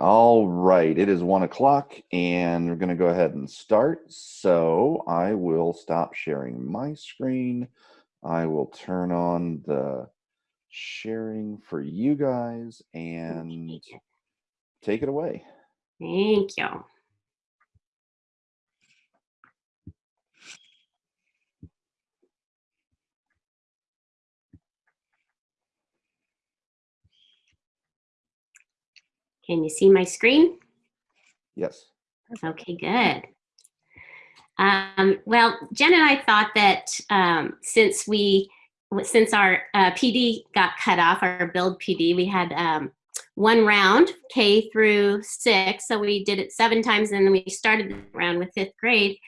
All right, it is one o'clock and we're gonna go ahead and start. So I will stop sharing my screen. I will turn on the sharing for you guys and take it away. Thank you. Can you see my screen? Yes. Okay, good. Um, well, Jen and I thought that um, since we, since our uh, PD got cut off, our build PD, we had um, one round, K through six. So we did it seven times and then we started the round with fifth grade.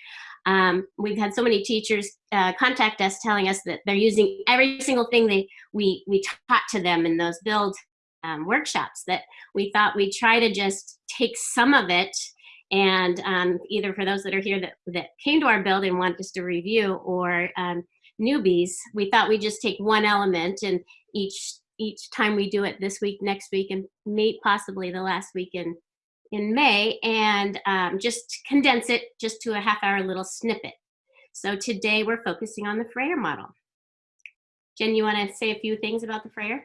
Um, we've had so many teachers uh, contact us telling us that they're using every single thing they we, we taught to them in those build um, workshops that we thought we'd try to just take some of it and um, either for those that are here that, that came to our build and want just to review or um, newbies, we thought we'd just take one element and each each time we do it this week, next week, and may possibly the last week in, in May, and um, just condense it just to a half hour little snippet. So today we're focusing on the Frayer model. Jen, you want to say a few things about the Frayer?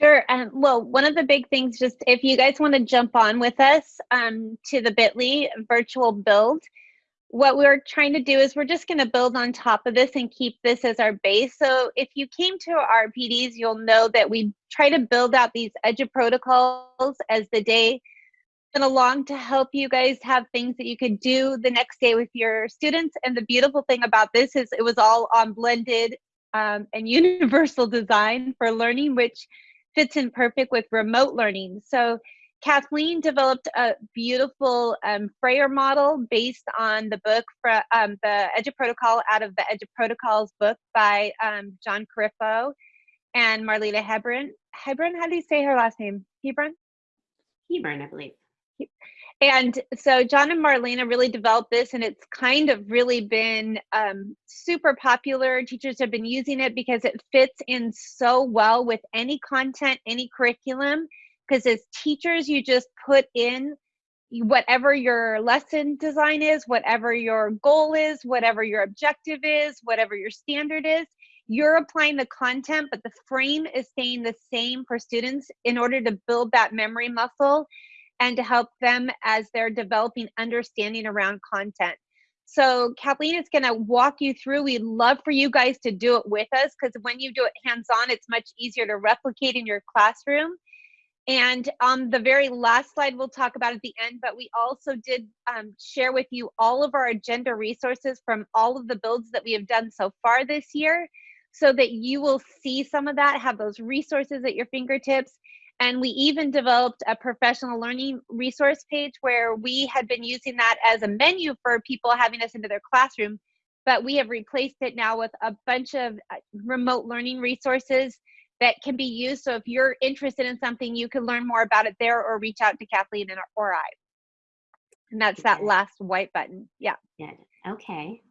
Sure. Um, well, one of the big things, just if you guys want to jump on with us um, to the bit.ly virtual build, what we're trying to do is we're just going to build on top of this and keep this as our base. So if you came to our PDs, you'll know that we try to build out these EduProtocols as the day went along to help you guys have things that you could do the next day with your students. And the beautiful thing about this is it was all on blended um, and universal design for learning, which fits in perfect with remote learning. So Kathleen developed a beautiful um, Frayer model based on the book, for, um, the EduProtocol out of the EduProtocols book by um, John Corippo and Marlena Hebron. Hebron, how do you say her last name? Hebron? Hebron, I believe. And so John and Marlena really developed this and it's kind of really been um, super popular. Teachers have been using it because it fits in so well with any content, any curriculum because as teachers you just put in whatever your lesson design is whatever your goal is whatever your objective is whatever your standard is you're applying the content but the frame is staying the same for students in order to build that memory muscle and to help them as they're developing understanding around content so Kathleen is going to walk you through. We'd love for you guys to do it with us because when you do it hands-on, it's much easier to replicate in your classroom. And on the very last slide, we'll talk about at the end, but we also did um, share with you all of our agenda resources from all of the builds that we have done so far this year so that you will see some of that, have those resources at your fingertips. And we even developed a professional learning resource page where we had been using that as a menu for people having us into their classroom, but we have replaced it now with a bunch of uh, remote learning resources that can be used. So if you're interested in something, you can learn more about it there or reach out to Kathleen and, or I. And that's that last white button. Yeah. Yeah. Okay.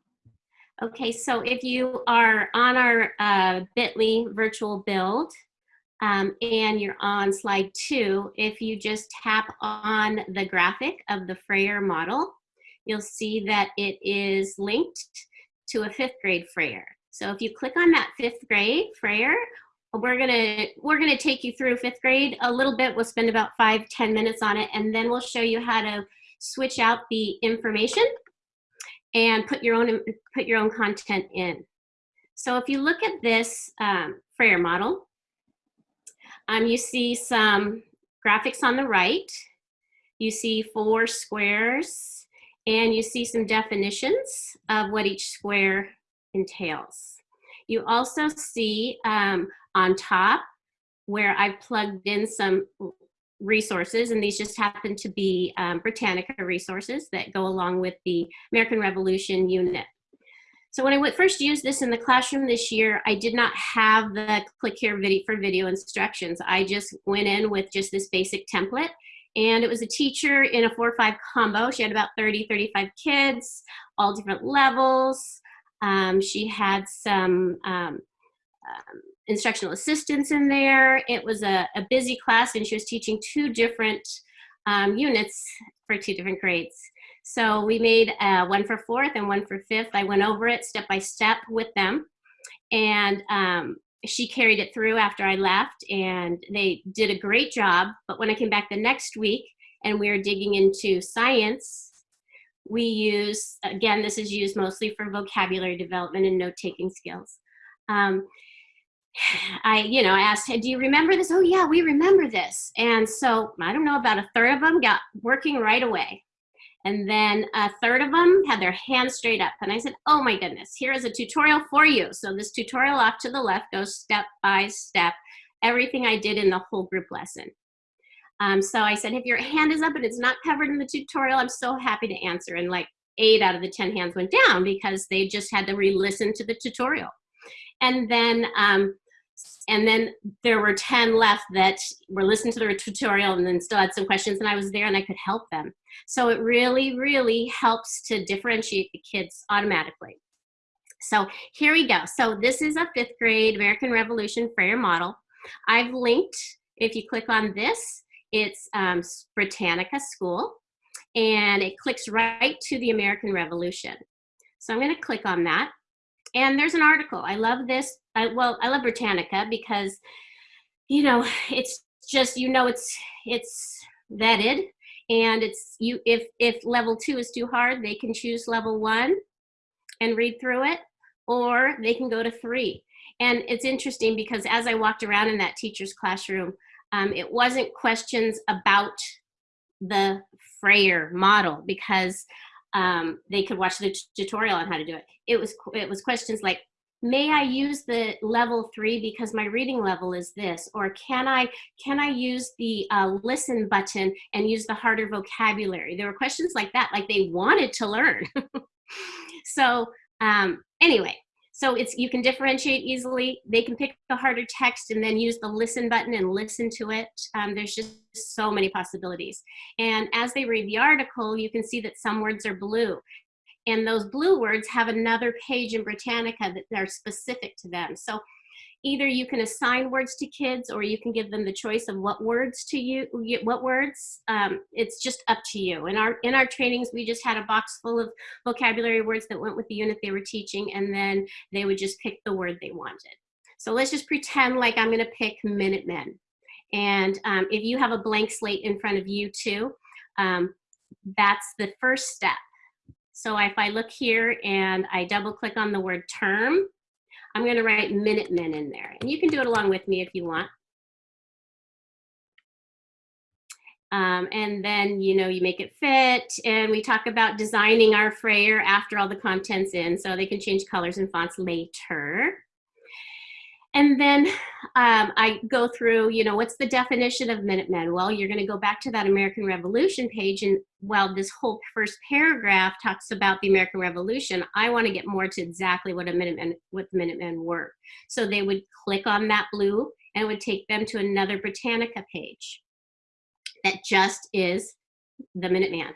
Okay, so if you are on our uh, bit.ly virtual build um, and you're on slide two, if you just tap on the graphic of the Frayer model, you'll see that it is linked to a fifth grade Frayer. So if you click on that fifth grade Frayer, we're gonna we're gonna take you through fifth grade a little bit. We'll spend about five ten minutes on it, and then we'll show you how to switch out the information and put your own put your own content in. So if you look at this um, Frayer model, um, you see some graphics on the right. You see four squares, and you see some definitions of what each square entails. You also see um, on top where I've plugged in some resources, and these just happen to be um, Britannica resources that go along with the American Revolution unit. So when I went first used this in the classroom this year, I did not have the click here video for video instructions. I just went in with just this basic template and it was a teacher in a four or five combo. She had about 30, 35 kids, all different levels. Um, she had some um, um, instructional assistants in there. It was a, a, busy class and she was teaching two different um, units for two different grades. So we made uh, one for fourth and one for fifth. I went over it step by step with them. And um, she carried it through after I left and they did a great job. But when I came back the next week and we were digging into science, we use, again, this is used mostly for vocabulary development and note-taking skills. Um, I, you know, I asked, do you remember this? Oh yeah, we remember this. And so I don't know, about a third of them got working right away. And then a third of them had their hands straight up. And I said, oh my goodness, here is a tutorial for you. So this tutorial off to the left goes step by step, everything I did in the whole group lesson. Um, so I said, if your hand is up and it's not covered in the tutorial, I'm so happy to answer. And like eight out of the 10 hands went down because they just had to re-listen to the tutorial. And then um, and then there were 10 left that were listening to the tutorial and then still had some questions and I was there and I could help them. So it really, really helps to differentiate the kids automatically. So here we go. So this is a fifth grade American Revolution Frayer model. I've linked, if you click on this, it's um, Britannica School and it clicks right to the American Revolution. So I'm gonna click on that. And there's an article. I love this. I, well, I love Britannica because, you know, it's just, you know, it's, it's vetted and it's you, if, if level two is too hard, they can choose level one and read through it, or they can go to three. And it's interesting because as I walked around in that teacher's classroom, um, it wasn't questions about the Frayer model because um, they could watch the tutorial on how to do it. It was, it was questions like, may I use the level three because my reading level is this? Or can I, can I use the uh, listen button and use the harder vocabulary? There were questions like that, like they wanted to learn. so um, anyway, so it's you can differentiate easily. They can pick the harder text and then use the listen button and listen to it. Um, there's just so many possibilities. And as they read the article, you can see that some words are blue. And those blue words have another page in Britannica that are specific to them. So either you can assign words to kids or you can give them the choice of what words to you what words um, it's just up to you. In our in our trainings we just had a box full of vocabulary words that went with the unit they were teaching and then they would just pick the word they wanted. So let's just pretend like i'm going to pick minutemen. And um, if you have a blank slate in front of you too um, that's the first step. So if i look here and i double click on the word term I'm going to write Minutemen in there. And you can do it along with me if you want. Um, and then, you know, you make it fit. And we talk about designing our Frayer after all the content's in. So they can change colors and fonts later. And then um, I go through, you know, what's the definition of Minutemen? Well, you're going to go back to that American Revolution page. And while this whole first paragraph talks about the American Revolution, I want to get more to exactly what a Minutemen, what the Minutemen were. So they would click on that blue and it would take them to another Britannica page that just is the Minuteman.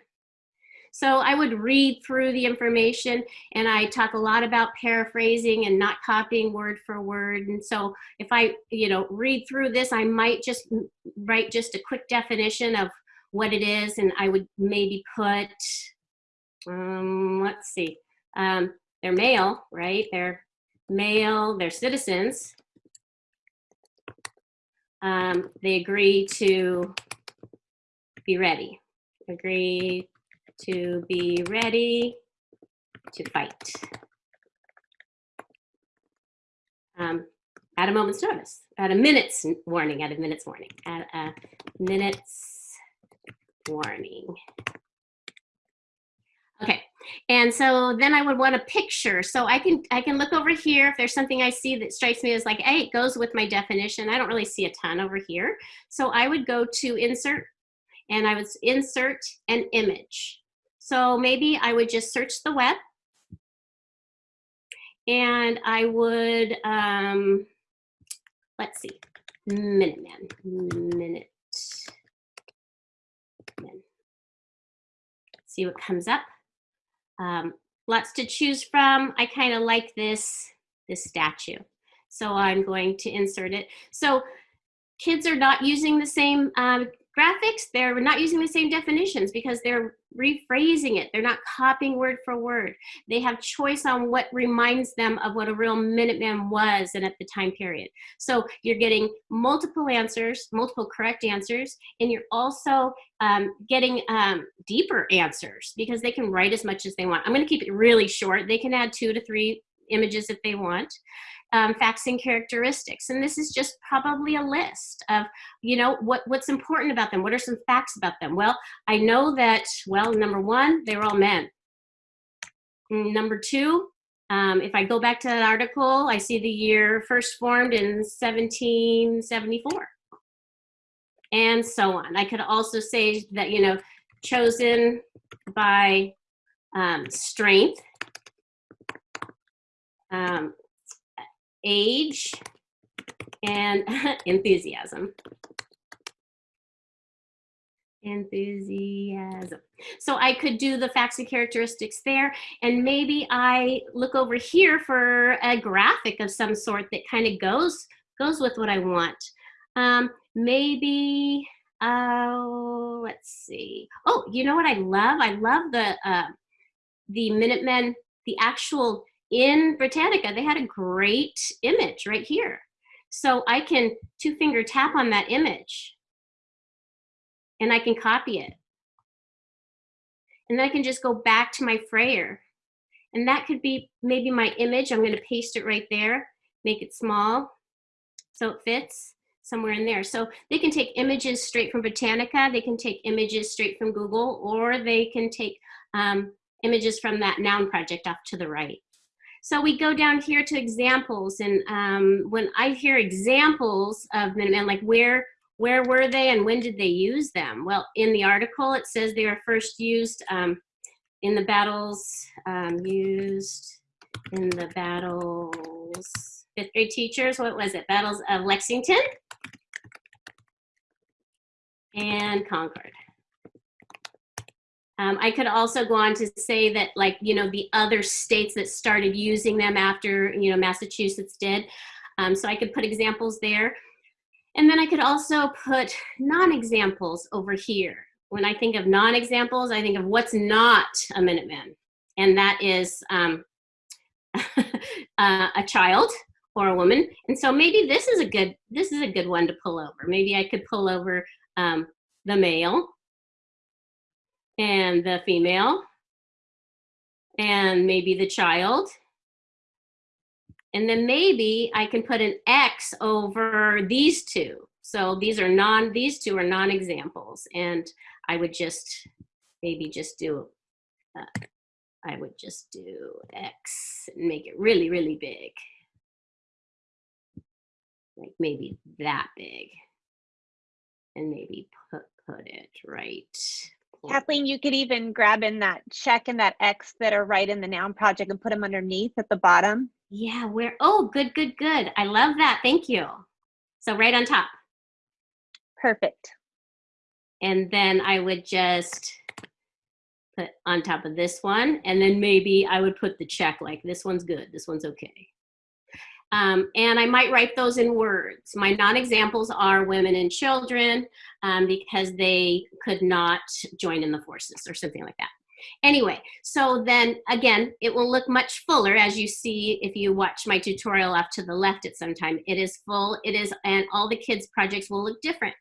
So I would read through the information and I talk a lot about paraphrasing and not copying word for word. And so if I, you know, read through this, I might just write just a quick definition of what it is. And I would maybe put, um, let's see, um, they're male, right? They're male, they're citizens. Um, they agree to be ready, agree to be ready to fight. Um, at a moment's notice, at a minute's warning, at a minute's warning, at a minute's warning. Okay, and so then I would want a picture. So I can I can look over here if there's something I see that strikes me as like, hey, it goes with my definition. I don't really see a ton over here. So I would go to insert and I would insert an image. So maybe I would just search the web and I would, um, let's see, Minuteman, minute, man. See what comes up. Um, lots to choose from. I kind of like this, this statue. So I'm going to insert it. So kids are not using the same um, graphics, they're not using the same definitions because they're rephrasing it. They're not copying word for word. They have choice on what reminds them of what a real Minuteman was and at the time period. So you're getting multiple answers, multiple correct answers, and you're also um, getting um, deeper answers because they can write as much as they want. I'm gonna keep it really short. They can add two to three images if they want um, facts and characteristics. And this is just probably a list of, you know, what, what's important about them. What are some facts about them? Well, I know that, well, number one, they were all men. Mm, Number two, um, if I go back to that article, I see the year first formed in 1774 and so on. I could also say that, you know, chosen by um, strength, um, age, and enthusiasm. Enthusiasm. So I could do the facts and characteristics there, and maybe I look over here for a graphic of some sort that kind of goes goes with what I want. Um, maybe, uh, let's see. Oh, you know what I love? I love the uh, the Minutemen, the actual in Britannica, they had a great image right here. So I can two finger tap on that image and I can copy it. And then I can just go back to my Frayer. And that could be maybe my image. I'm gonna paste it right there, make it small so it fits somewhere in there. So they can take images straight from Britannica, they can take images straight from Google, or they can take um, images from that noun project off to the right. So we go down here to examples, and um, when I hear examples of Minutemen, like where where were they and when did they use them? Well, in the article it says they were first used um, in the battles, um, used in the battles. Fifth grade teachers, what was it? Battles of Lexington and Concord. Um, I could also go on to say that like, you know, the other states that started using them after, you know, Massachusetts did. Um, so I could put examples there. And then I could also put non-examples over here. When I think of non-examples, I think of what's not a Minuteman. And that is um, uh, a child or a woman. And so maybe this is a good, this is a good one to pull over. Maybe I could pull over um, the male and the female and maybe the child. And then maybe I can put an X over these two. So these are non, these two are non-examples. And I would just maybe just do, uh, I would just do X and make it really, really big. Like maybe that big. And maybe put, put it right Kathleen, you could even grab in that check and that X that are right in the noun project and put them underneath at the bottom. Yeah, where, oh, good, good, good. I love that. Thank you. So right on top. Perfect. And then I would just put on top of this one. And then maybe I would put the check like this one's good, this one's okay. Um, and I might write those in words. My non-examples are women and children um, because they could not join in the forces or something like that. Anyway, so then again, it will look much fuller as you see if you watch my tutorial off to the left at some time. It is full, it is, and all the kids' projects will look different.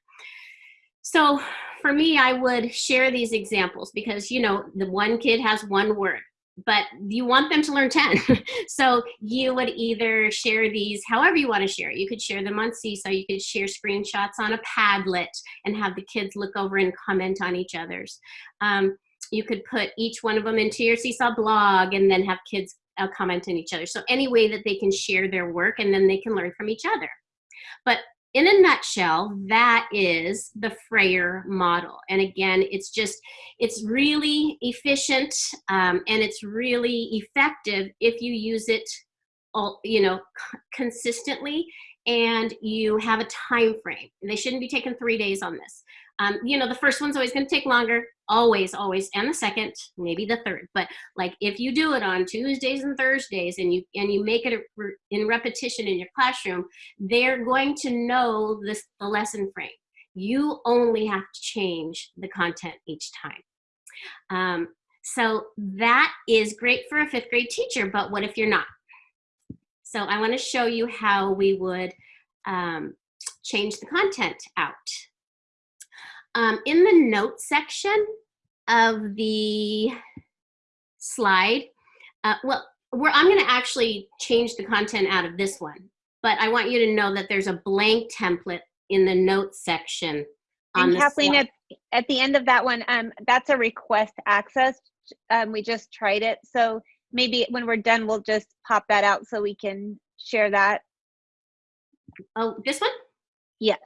So for me, I would share these examples because, you know, the one kid has one word but you want them to learn 10. so you would either share these however you want to share. You could share them on Seesaw, you could share screenshots on a Padlet and have the kids look over and comment on each other's. Um, you could put each one of them into your Seesaw blog and then have kids uh, comment on each other. So any way that they can share their work and then they can learn from each other. But in a nutshell, that is the Frayer model. And again, it's just, it's really efficient um, and it's really effective if you use it, all, you know, consistently and you have a time frame. They shouldn't be taking three days on this. Um, you know, the first one's always gonna take longer, always, always, and the second, maybe the third. But like if you do it on Tuesdays and Thursdays and you and you make it in repetition in your classroom, they're going to know this the lesson frame. You only have to change the content each time. Um, so that is great for a fifth grade teacher, but what if you're not? So I wanna show you how we would um, change the content out. Um, in the notes section of the slide, uh, well, we're, I'm gonna actually change the content out of this one, but I want you to know that there's a blank template in the notes section on And Kathleen, slide. at, at the end of that one, um, that's a request access. Um, we just tried it. So maybe when we're done, we'll just pop that out so we can share that. Oh, this one? Yes.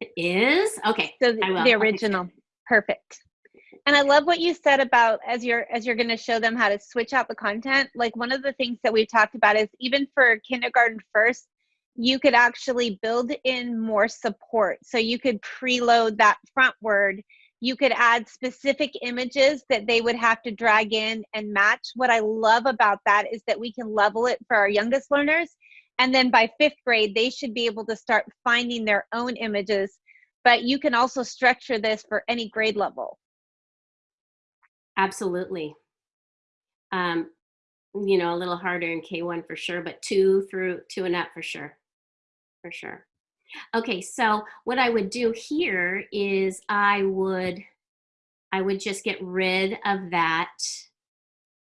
It is? Okay. So the, the original, perfect. And I love what you said about as you're as you're going to show them how to switch out the content. Like one of the things that we've talked about is even for kindergarten first, you could actually build in more support. So you could preload that front word. You could add specific images that they would have to drag in and match. What I love about that is that we can level it for our youngest learners. And then by fifth grade, they should be able to start finding their own images. But you can also structure this for any grade level. Absolutely. Um, you know, a little harder in K1 for sure, but two through two and up for sure. For sure. Okay, so what I would do here is I would I would just get rid of that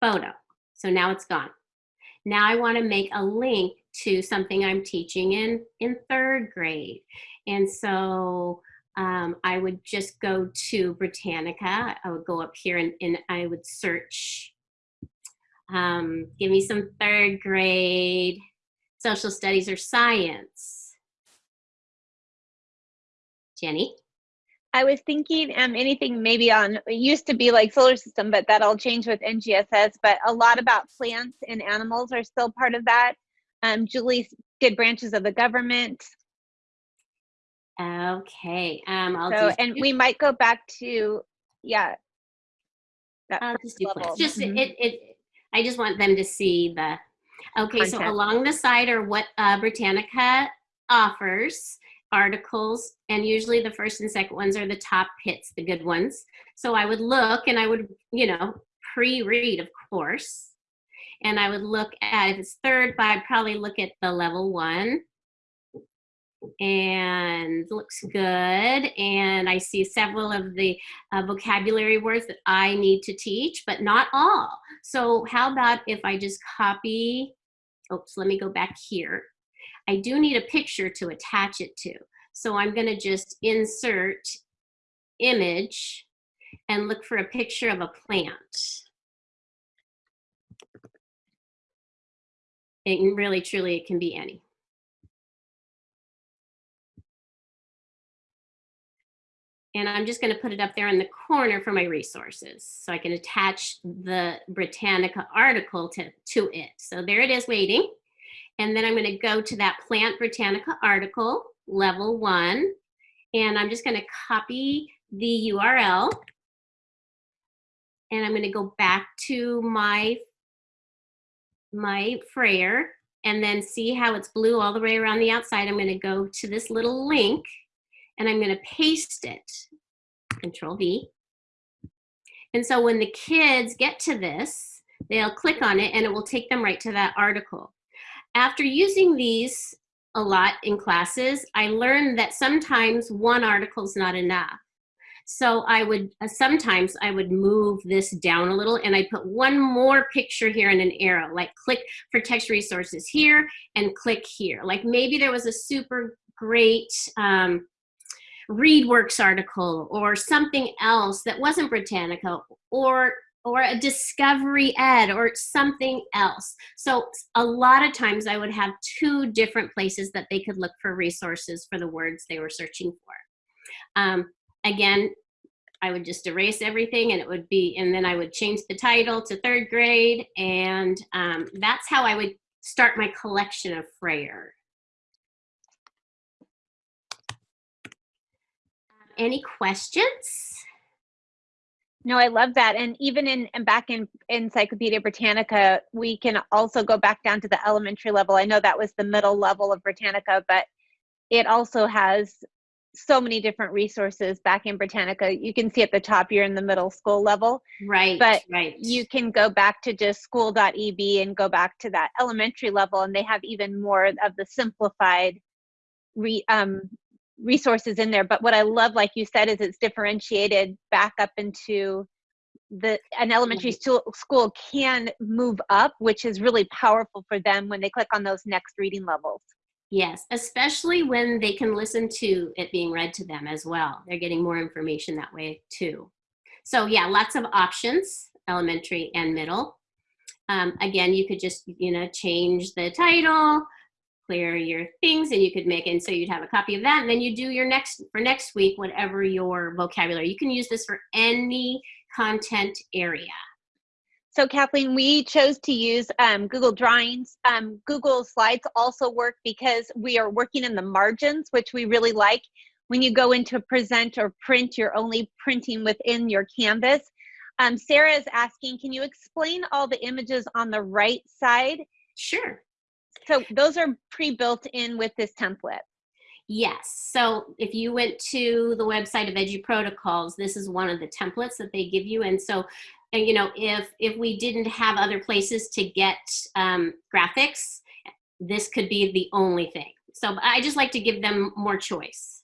photo. So now it's gone. Now I want to make a link to something I'm teaching in in third grade. And so um, I would just go to Britannica. I would go up here and, and I would search, um, give me some third grade social studies or science. Jenny? I was thinking um, anything maybe on, it used to be like solar system, but that'll change with NGSS, but a lot about plants and animals are still part of that. Um, Julie did branches of the government. Okay, um, I'll So, and we might go back to, yeah. that I'll just do level. Just Mhm. it, it, I just want them to see the, okay, so along the side are what uh, Britannica offers, articles, and usually the first and second ones are the top hits, the good ones. So I would look and I would, you know, pre-read, of course. And I would look at, if it's third, I'd probably look at the level one. And looks good. And I see several of the uh, vocabulary words that I need to teach, but not all. So how about if I just copy, oops, let me go back here. I do need a picture to attach it to. So I'm gonna just insert image and look for a picture of a plant. Can really, truly, it can be any. And I'm just gonna put it up there in the corner for my resources. So I can attach the Britannica article to, to it. So there it is waiting. And then I'm gonna go to that Plant Britannica article, level one. And I'm just gonna copy the URL. And I'm gonna go back to my, my Frayer and then see how it's blue all the way around the outside. I'm gonna go to this little link and I'm gonna paste it, Control V. And so when the kids get to this, they'll click on it and it will take them right to that article. After using these a lot in classes, I learned that sometimes one article is not enough. So I would, uh, sometimes I would move this down a little and I put one more picture here and an arrow, like click for text resources here and click here. Like maybe there was a super great um, ReadWorks article or something else that wasn't Britannica or or a discovery ed or something else. So a lot of times I would have two different places that they could look for resources for the words they were searching for. Um, again, I would just erase everything and it would be, and then I would change the title to third grade and um, that's how I would start my collection of Frayer. Any questions? No, I love that. And even in and back in Encyclopedia Britannica, we can also go back down to the elementary level. I know that was the middle level of Britannica, but it also has so many different resources back in Britannica. You can see at the top, you're in the middle school level. Right, But right. You can go back to just school.eb and go back to that elementary level, and they have even more of the simplified re, um, resources in there. But what I love, like you said, is it's differentiated back up into the an elementary school school can move up, which is really powerful for them when they click on those next reading levels. Yes, especially when they can listen to it being read to them as well. They're getting more information that way too. So yeah, lots of options, elementary and middle. Um, again, you could just, you know, change the title, clear your things, and you could make and so you'd have a copy of that, and then you do your next, for next week, whatever your vocabulary. You can use this for any content area. So Kathleen, we chose to use um, Google Drawings. Um, Google Slides also work because we are working in the margins, which we really like. When you go into present or print, you're only printing within your canvas. Um, Sarah is asking, can you explain all the images on the right side? Sure. So those are pre-built in with this template. Yes. So if you went to the website of Edu Protocols, this is one of the templates that they give you. And so, you know, if if we didn't have other places to get um, graphics, this could be the only thing. So I just like to give them more choice.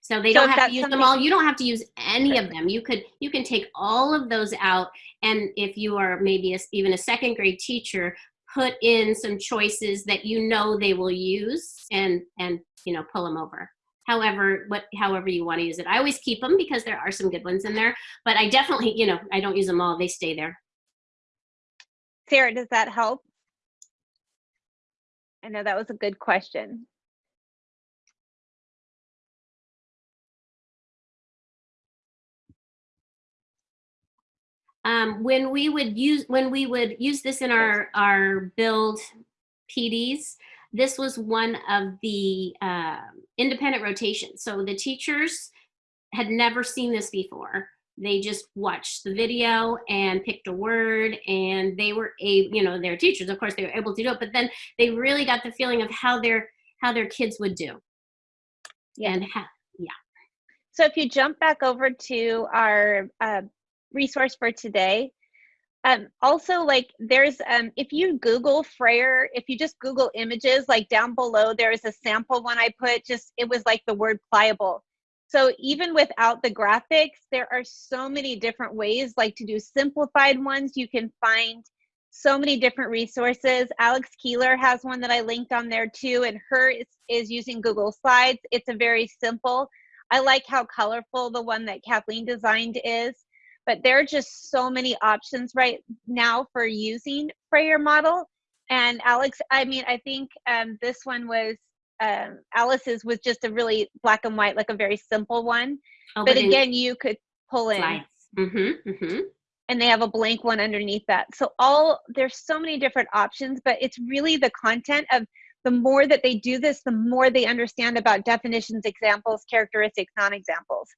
So they So don't have to use them all. You don't have to use any of them. You could you can take all of those out. And if you are maybe a, even a second grade teacher, put in some choices that you know they will use and and you know pull them over however what however you want to use it i always keep them because there are some good ones in there but i definitely you know i don't use them all they stay there Sarah, does that help? I know that was a good question. um, when we would use when we would use this in our our build PDs, this was one of the uh, independent rotations. So the teachers had never seen this before. They just watched the video and picked a word, and they were a you know they're teachers, of course they were able to do it, but then they really got the feeling of how their how their kids would do. Yeah. And ha- So if you jump back over to our uh, resource for today, um, also like there's um, if you Google Frayer, if you just Google images, like down below there is a sample one I put. Just it was like the word pliable. So even without the graphics, there are so many different ways, like to do simplified ones. You can find so many different resources. Alex Keeler has one that I linked on there too, and her is, is using Google Slides. It's a very simple. I like how colorful the one that Kathleen designed is, but there are just so many options right now for using Frayer model. And Alex, I mean, I think um, this one was um, Alice's was just a really black and white, like a very simple one. oh, But again, you could pull in. Mm-hmm, mm-hmm. and they have a blank one underneath that. So all there's so many different options, but it's really the content of the more that they do this, the more they understand about definitions, examples, characteristics, non-examples.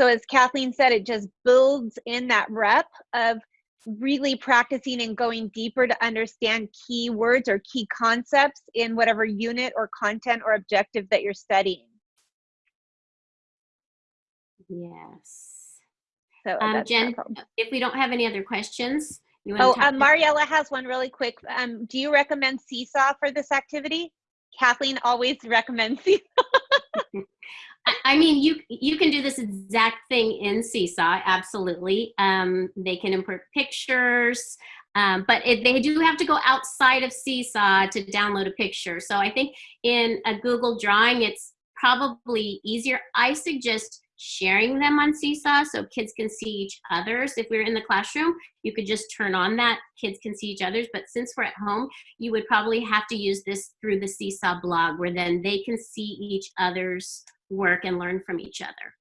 So as Kathleen said, it just builds in that rep of really practicing and going deeper to understand key words or key concepts in whatever unit or content or objective that you're studying. Yes. So Um, Jen, if we don't have any other questions, you want Oh, to talk um, Mariella has one really quick. Um, do you recommend Seesaw for this activity? Kathleen always recommends Seesaw. I, mean, you you can do this exact thing in Seesaw, absolutely. Um, they can import pictures, um, but it, they do have to go outside of Seesaw to download a picture. So I think in a Google Drawing, it's probably easier. I suggest sharing them on Seesaw so kids can see each other's. If we're in the classroom, you could just turn on that, kids can see each other's. But since we're at home, you would probably have to use this through the Seesaw blog where then they can see each other's work and learn from each other.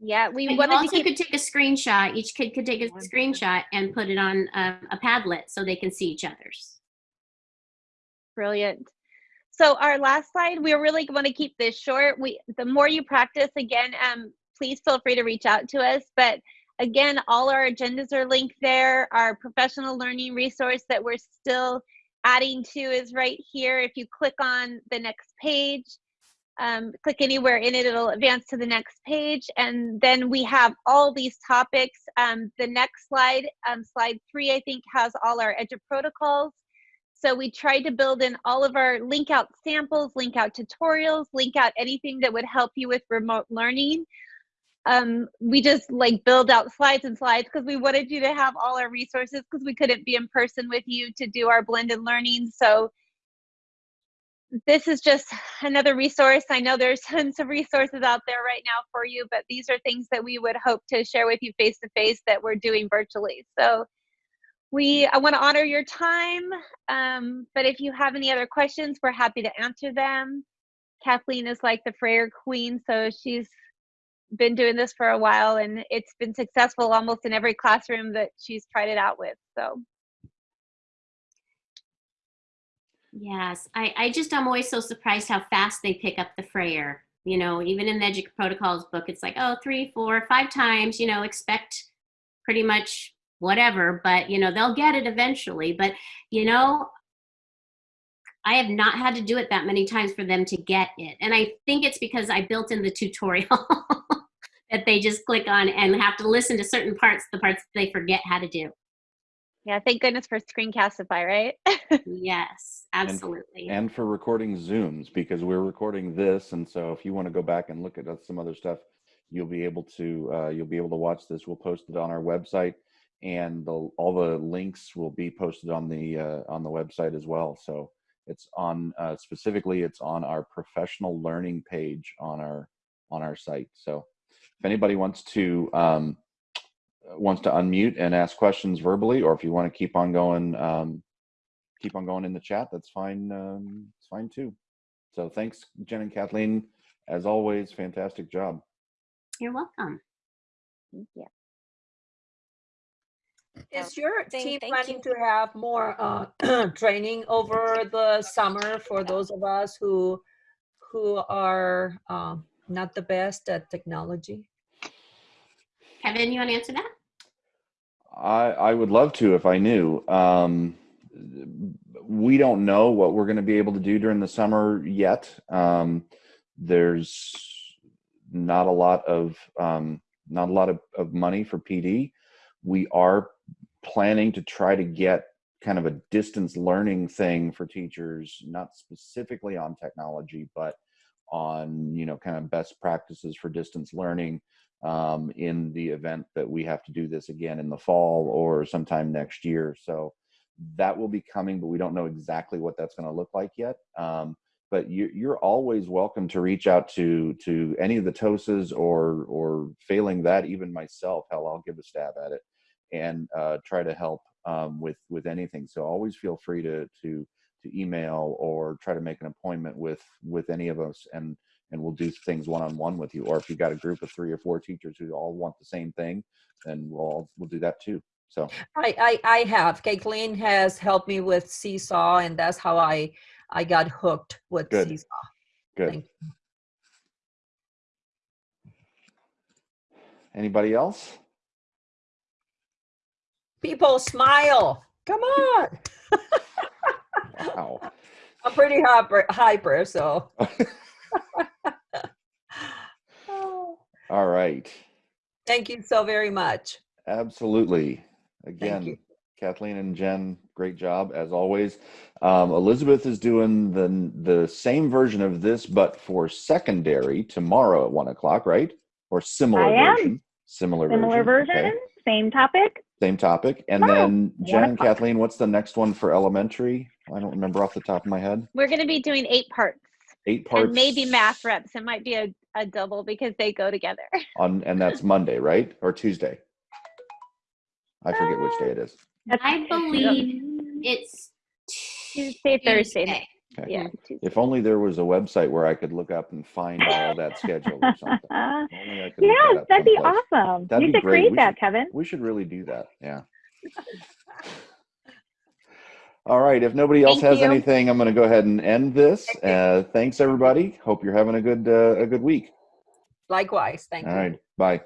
Yeah, we And you wanted to also keep. could take a screenshot. Each kid could take a screenshot and put it on a, a Padlet so they can see each other's. Brilliant. So our last slide, we really want to keep this short. We the more you practice, again, um, please feel free to reach out to us. But again, all our agendas are linked there. Our professional learning resource that we're still adding to is right here. If you click on the next page, um, click anywhere in it, it'll advance to the next page. And then we have all these topics. Um, the next slide, um, slide three, I think, has all our EduProtocols. So we tried to build in all of our link out samples, link out tutorials, link out anything that would help you with remote learning. Um, we just like build out slides and slides because we wanted you to have all our resources because we couldn't be in person with you to do our blended learning. So this is just another resource. I know there's tons of resources out there right now for you, but these are things that we would hope to share with you face to face that we're doing virtually. So we, I want to honor your time, um, but if you have any other questions, we're happy to answer them. Kathleen is like the Frayer queen, so she's been doing this for a while and it's been successful almost in every classroom that she's tried it out with. So Yes, I, I just I'm always so surprised how fast they pick up the Frayer. You know, even in the Protocols book, it's like, oh, three, four, five times, you know, expect pretty much whatever, but, you know, they'll get it eventually. But, you know, I have not had to do it that many times for them to get it. And I think it's because I built in the tutorial that they just click on and have to listen to certain parts, the parts they forget how to do. yeah, thank goodness for Screencastify, right? Yes, absolutely. and for recording Zooms because we're recording this, and so if you want to go back and look at some other stuff, you'll be able to uh, you'll be able to watch this. We'll post it on our website, and the, all the links will be posted on the uh, on the website as well. So it's on uh, specifically it's on our professional learning page on our on our site. So if anybody wants to um, wants to unmute and ask questions verbally, or if you want to keep on going. Um, keep on going in the chat, that's fine. Um, it's fine too. So thanks, Jen and Kathleen. As always, fantastic job. You're welcome. yeah. Is your team thank planning you. to have more uh, training over the summer for those of us who who are um, not the best at technology? Kevin, you want to answer that? I, I would love to if I knew. Um, we don't know what we're going to be able to do during the summer yet. Um, there's not a lot of um, not a lot of, of money for PD. We are planning to try to get kind of a distance learning thing for teachers, not specifically on technology, but on you know kind of best practices for distance learning um, in the event that we have to do this again in the fall or sometime next year. So that will be coming, but we don't know exactly what that's going to look like yet. Um, but you, you're always welcome to reach out to to any of the TOSAs or or failing that, even myself. Hell, I'll give a stab at it and uh, try to help um, with with anything. So always feel free to to to email or try to make an appointment with with any of us and and we'll do things one on one with you. Or if you've got a group of three or four teachers who all want the same thing, then we'll all, we'll do that too. So I, I I have. Caitlin has helped me with Seesaw, and that's how I I got hooked with Good. Seesaw. good. Anybody else? People smile. Come on. Wow. I'm pretty hyper, hyper so. Oh, All right. Thank you so very much. Absolutely. Again, Kathleen and Jen, great job as always. Um, Elizabeth is doing the the same version of this, but for secondary tomorrow at one o'clock, right? Or similar I am. version. Similar, Similar version, Okay. same topic. Same topic. And Tomorrow, then Jen and. Kathleen, what's the next one for elementary? I don't remember off the top of my head. We're going to be doing eight parts Eight parts. and maybe math reps. It might be a, a double because they go together. on, and that's Monday, right? Or Tuesday? I forget which day it is. I believe it's Tuesday, Thursday. Tuesday. Okay. Yeah. Tuesday. If only there was a website where I could look up and find all that schedule or something. If only I could look that yes, up that'd be someplace. awesome. That'd you be should great. create We that, should- Kevin. We should really do that. Yeah. All right. If nobody else Thank has you. anything, I'm going to go ahead and end this. Uh, thanks, everybody. Hope you're having a good uh, a good week. Likewise. Thank All you. right. Bye.